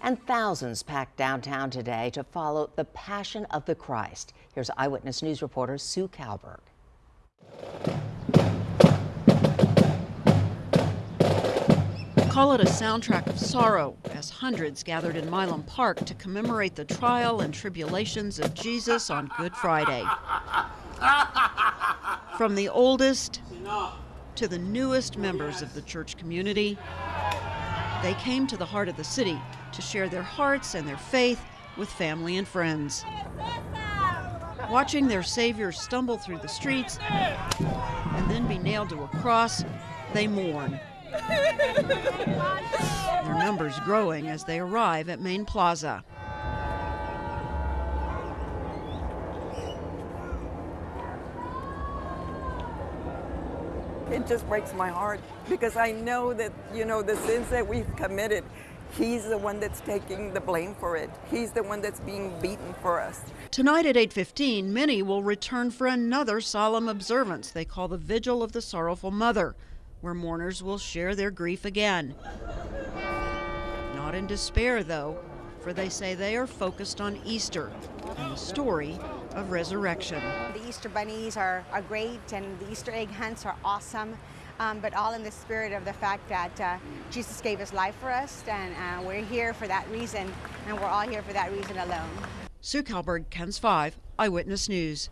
And thousands packed downtown today to follow the Passion of the Christ. Here's Eyewitness News reporter Sue Calberg. Call it a soundtrack of sorrow as hundreds gathered in Milam Park to commemorate the trial and tribulations of Jesus on Good Friday. From the oldest to the newest members of the church community, they came to the heart of the city to share their hearts and their faith with family and friends. Watching their Savior stumble through the streets and then be nailed to a cross, they mourn. Their numbers growing as they arrive at Main Plaza. It just breaks my heart because I know that, you know, the sins that we've committed, he's the one that's taking the blame for it. He's the one that's being beaten for us. Tonight at 8:15, many will return for another solemn observance they call the Vigil of the Sorrowful Mother, where mourners will share their grief again. Not in despair though, for they say they are focused on Easter and the story of resurrection. The Easter bunnies are, are great and the Easter egg hunts are awesome, um, but all in the spirit of the fact that uh, Jesus gave his life for us and uh, we're here for that reason and we're all here for that reason alone. Sue Calberg, KENS 5, Eyewitness News.